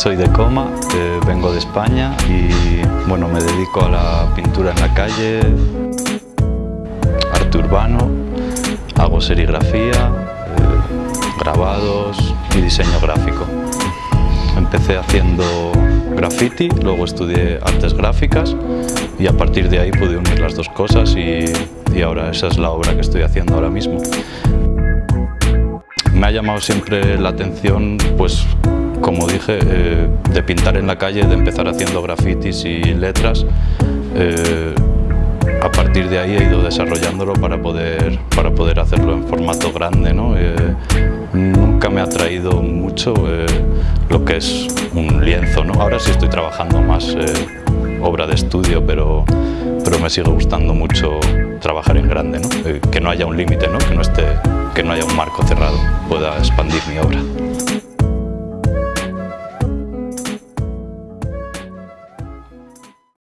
Soy de Coma, eh, vengo de España y bueno, me dedico a la pintura en la calle, arte urbano, hago serigrafía, eh, grabados y diseño gráfico. Empecé haciendo graffiti, luego estudié artes gráficas y a partir de ahí pude unir las dos cosas y, y ahora esa es la obra que estoy haciendo ahora mismo. Me ha llamado siempre la atención, pues, como dije, eh, de pintar en la calle, de empezar haciendo grafitis y letras. Eh, a partir de ahí he ido desarrollándolo para poder, para poder hacerlo en formato grande. ¿no? Eh, nunca me ha atraído mucho lo que es un lienzo. ¿no? Ahora sí estoy trabajando más obra de estudio, pero, pero me sigue gustando mucho trabajar en grande, ¿no? que no haya un límite, ¿no? Que, no esté, que no haya un marco cerrado, pueda expandir mi obra.